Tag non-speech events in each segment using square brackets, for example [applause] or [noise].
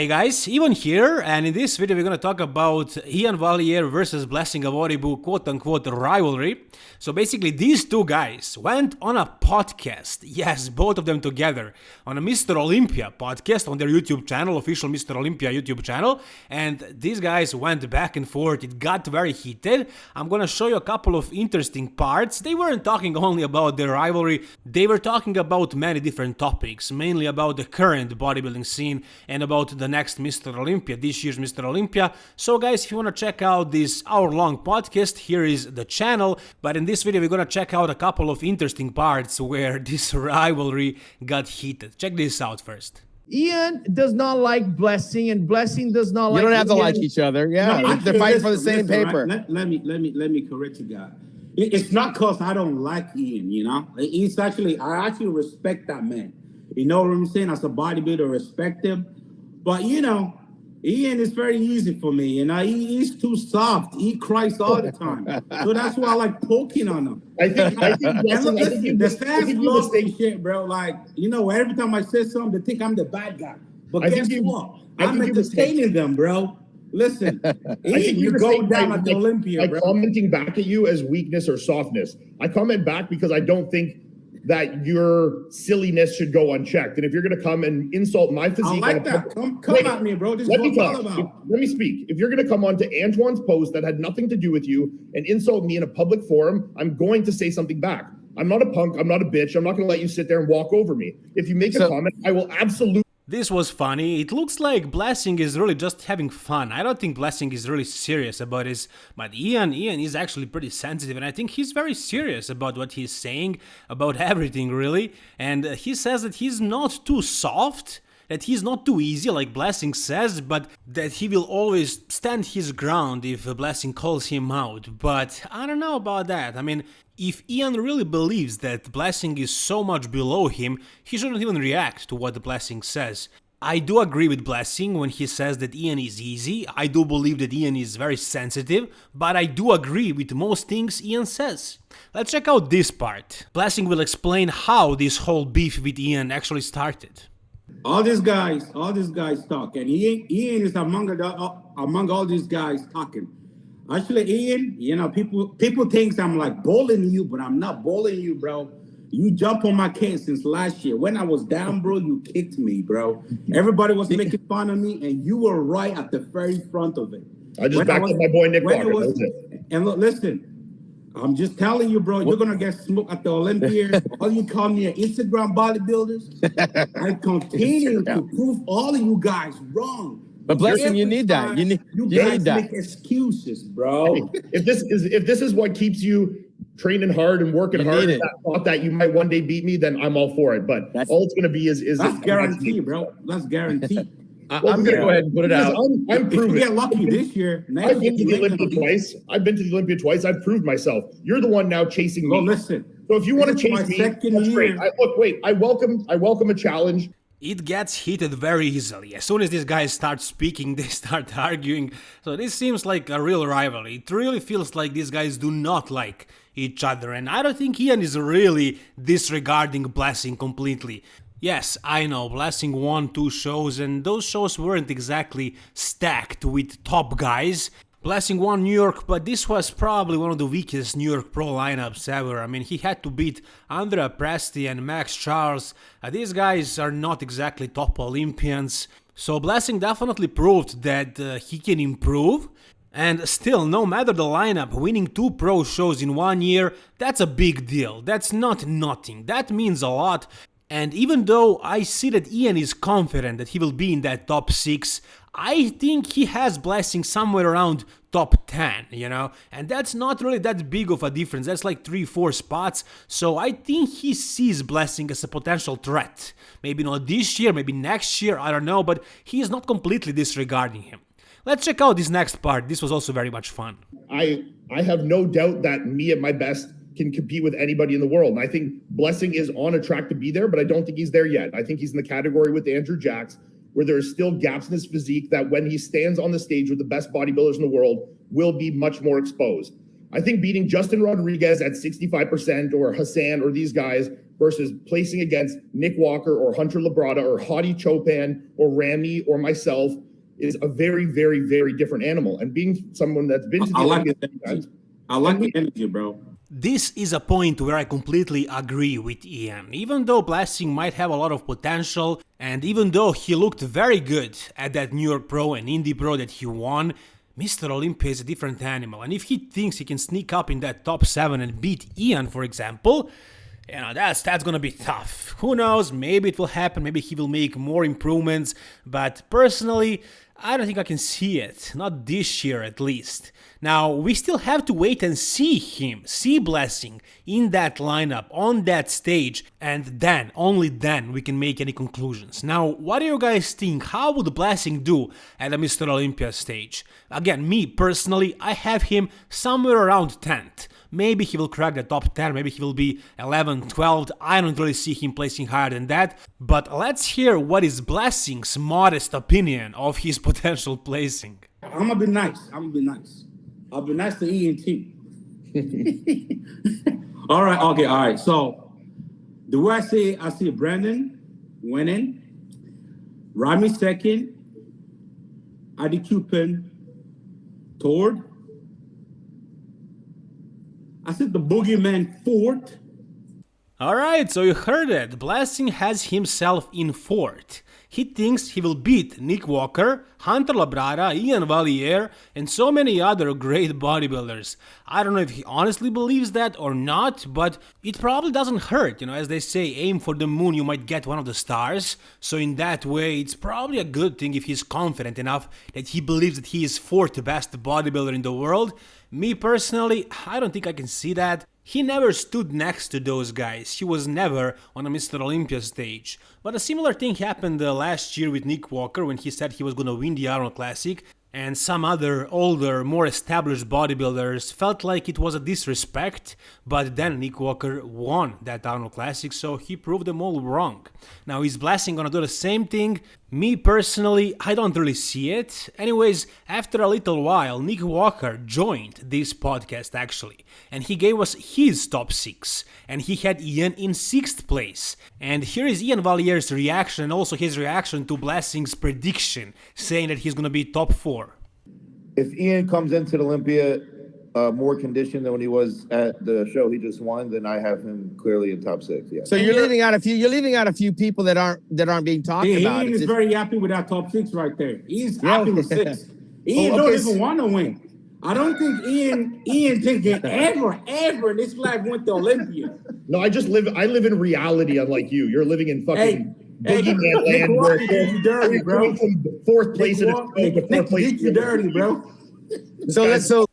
Hey guys, Ivan here, and in this video we're gonna talk about Iain Valliere versus Blessing Awodibu quote-unquote rivalry. So basically these two guys went on a podcast, [laughs] yes, both of them together, on a Mr. Olympia podcast on their YouTube channel, official Mr. Olympia YouTube channel, and these guys went back and forth, it got very heated. I'm gonna show you a couple of interesting parts. They weren't talking [laughs] only about their rivalry, they were talking about many different topics, mainly about the current bodybuilding scene and about the next Mr. Olympia, this year's Mr. Olympia. So guys, if you want to check out this hour-long podcast, here is the channel. But in this video, we're gonna check out a couple of interesting parts where [laughs] this rivalry got heated. Check this out first. Ian does not like Blessing, and Blessing does not You like. You don't have to like each other. Yeah, No, they're fighting for the same listen, paper. right? Let, let me let me let me correct you guys. It- it's not cause I don't like Ian, you know. It's actually I actually respect that man. You know what I'm saying? As a bodybuilder, respect him. But you know, Ian is very easy for me. You know, he, he's too soft. He cries all the time. so that's why I like poking on him. I think. I think. [laughs] And Blessing, I think you, the fans love this shit, bro. Like, you know, every time I say something, they think I'm the bad guy. But I guess you- what? I I'm entertaining them, bro. Listen, [laughs] Ian, you go down at the by- Olympia, by bro. commenting back at you as weakness or softness. I comment back because I don't think that your silliness should go unchecked. And if you're going to come and insult my physique, I like that. public- Come, come Wait, at me, bro. This Let what me talk. about. Let me speak. If you're going to come on to Antoine's post that had nothing to do with you and insult me in a public forum, I'm going to say something back. I'm not a punk. I'm not a bitch. I'm not going to let you sit there and walk over me. If you make a comment, I will absolutely. This was funny. It looks like Blessing is really just having fun. I don't think Blessing is really serious about his. But Ian, Ian is actually pretty sensitive, and I think he's very serious about what he's saying about [laughs] everything, really. And he says that he's not too soft. That he's not too easy, like Blessing says, but that he will always stand his ground if Blessing calls him out. But I don't know about that. I mean, if Ian really believes that Blessing is so much below him, he shouldn't even react to what Blessing says. I do agree with Blessing when he says that Ian is easy. I do believe that Ian is very sensitive, but I do agree with most things Ian says. Let's check out this part. Blessing will explain how this whole beef with Ian actually started. All these guys, all these guys talk, and Ian, Ian is among the uh, among all these guys talking. Actually, Ian, you know, people people think I'm like bullying you, but I'm not bullying you, bro. You jump on my case since last year. When I was down, bro, you kicked me, bro. Everybody was making fun of me, and you were right at the very front of it. I just When backed was- up my boy Nick Walker. was-. And look, listen, I'm just telling you, bro, you're gonna get smoked at the Olympia. [laughs] all you call me an Instagram bodybuilders. I continue [laughs] to prove all of you guys wrong. But Blessing, you need that. You need- you you guys need that. make excuses, bro. [laughs] If this is if this is what keeps you training hard and working You hard, need and that thought that you might one day beat me, then I'm all for it. But That's- all it's going to be is is That's is- guaranteed, bro. That's guaranteed. I, Well, am gonna yeah. go ahead and put it Because out. I'm, I'm if you proven. get lucky this year, I've been to the Olympia gonna twice. I've been to the Olympia twice. I've proved myself. You're the one now chasing me. Well, listen. so if you want to this chase my me, second that's great. year. I, look, wait. I welcome. I welcome a challenge. It gets heated very easily. As soon as these guys start speaking, [laughs] they start arguing. So this seems like a real rivalry. It really feels like these guys do not like each other, and I don't think Ian is really disregarding Blessing completely. Yes, I know, Blessing won two shows, and those shows weren't exactly stacked with top guys. Blessing won New York, but this was probably one of the weakest New York Pro lineups ever. I mean, he had to beat Andrea Presti and Max Charles. Uh, these guys are not exactly top Olympians. So Blessing definitely proved that uh, he can improve. And still, no matter the lineup, winning two pro shows in one year, that's a big deal. That's not nothing. That means a lot. And even though I see that Ian is confident that he will be in that top 6, I think he has Blessing somewhere around top 10, you know? And that's not really that big of a difference, that's like 3-4 spots, so I think he sees Blessing as a potential threat. Maybe not this year, maybe next year, I don't know, but he is not completely disregarding him. Let's check out this next part, this was also very much fun. I I have no doubt that me at my best can compete with anybody in the world. And I think Blessing is on a track to be there, but I don't think he's there yet. I think he's in the category with Andrew Jacks, where there are still gaps in his physique that when he stands on the stage with the best bodybuilders in the world will be much more exposed. I think beating Justin Rodriguez at 65% or Hassan or these guys versus placing against Nick Walker or Hunter Labrada or Hadi Choopan or Ramy or myself is a very, very, very different animal. And being someone that's been to the I like the energy. I like the energy, bro. This is a point where I completely agree with Ian. Even though Blessing might have a lot of potential, and even though he looked very good at that New York Pro and Indy Pro that he won, Mr. Olympia is a different animal. And if he thinks he can sneak up in that top 7 and beat Ian, for example, you know, that's that's gonna be tough. Who knows? Maybe it will happen. Maybe he will make more improvements. But personally, I don't think I can see it. Not this year, at least. Now we still have to wait and see him, see Blessing in that lineup on that stage, and then only then we can make any conclusions. Now, what do you guys think? How would Blessing do at the Mr. Olympia stage? Again, me personally, I have him somewhere around 10th. Maybe he will crack the top 10, maybe he will be 11, 12. I don't really see him placing higher than that. But let's hear what is Blessing's modest opinion of his [laughs] potential placing. I'm gonna be nice. I'm gonna be nice. I'll be nice to E and T. [laughs] all right, okay, all right. So the way I see I see Brandon winning, Ramy second, Hadi Choopan third. I said the boogeyman fourth. Alright, so you heard it. Blessing has himself in fourth. He thinks he will beat Nick Walker, Hunter Labrada, Ian Valliere, and so many other great bodybuilders. I don't know if he honestly believes that or not, but it probably doesn't hurt. You know, as they say, aim for the moon, you might get one of the stars. So, in that way, it's probably a good thing if he's confident enough that he believes that he is fourth best bodybuilder in the world. Me personally, I don't think I can see that. He never stood next to those guys, he was never on a Mr. Olympia stage. But a similar thing happened uh, last year with Nick Walker when he said he was gonna win the Arnold Classic, and some other older, more established bodybuilders felt like it was a disrespect, but then Nick Walker won that Arnold Classic, so he proved them all wrong. Now, is Blessing gonna do the same thing? Me personally, I don't really see it. Anyways, after a little while, Nick Walker joined this podcast actually, and he gave us his top 6, and he had Ian in 6th place. And here is Ian Valliere's reaction and also his reaction to Blessing's prediction, saying that he's gonna be top 4. If Ian comes into the Olympia uh, more conditioned than when he was at the show he just won, then I have him clearly in top six. Yeah. So you're leaving out a few. You're leaving out a few people that aren't that aren't being talked Yeah, about. Ian It's is just- very happy with that top six right there. He's Yeah. happy with six. [laughs] Ian Oh, don't even want to win. I don't think Ian Ian thinking ever, ever in this life went to Olympia. No, I just live. I live in reality, unlike you. You're living in fucking hey, boogeyman Nick land. Walker did you dirty, bro. fourth place in a Nick show Walker- to Nick fourth place. did you dirty, bro. so let's so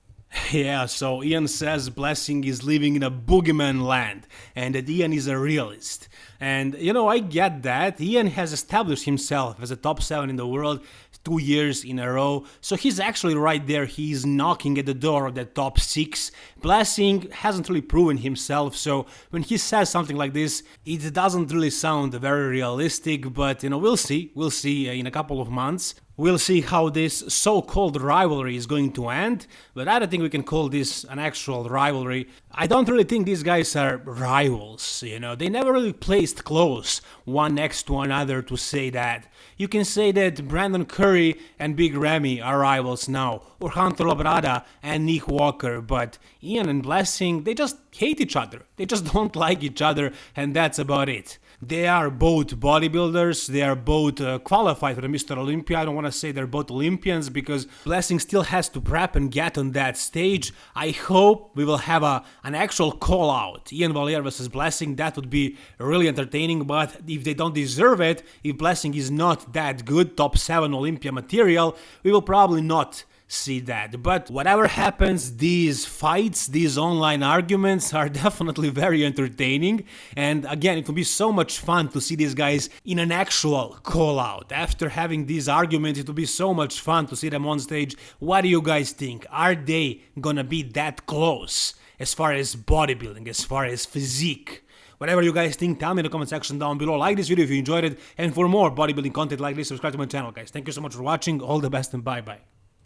Yeah, so Ian says Blessing is living in a boogeyman land and that Ian is a realist. And you know, I get that. Ian has established himself as a top 7 in the world two years in a row. So he's actually right there. He's knocking at the door of the top 6. Blessing hasn't really proven himself. So when he says something like this, it doesn't really sound very realistic, but you know, we'll see. We'll see uh, in a couple of months. We'll see how this so-called rivalry is going to end, but I don't think we can call this an actual rivalry. I don't really think these guys are rivals, you know, they never really close one next to another to say that. You can say that Brandon Curry and Big Ramy are rivals now, or Hunter Labrada and Nick Walker, but Ian and Blessing, they just hate each other. They just [laughs] don't like each other, and that's about it. They are both bodybuilders, they are both uh, qualified for the Mr. Olympia. I don't want to say they're both Olympians because Blessing still has to prep and get on that stage. I hope we will have a an actual call out. Ian Valliere versus Blessing, that would be really entertaining, but if they don't deserve it, if Blessing is not that good, top 7 Olympia material, we will probably not see that. But whatever happens, these fights, these online arguments are [laughs] definitely very entertaining. And again, it will be so much fun to see these guys in an actual call out. After having these arguments, it will be so much fun to see them on stage. What do you guys think? Are they gonna be that close as far as bodybuilding, as far as physique? Whatever you guys think, tell me in the comment section down below. Like this video if you enjoyed it. And for more bodybuilding content like this, subscribe to my channel, guys. Thank you so much for watching. All the best and bye bye.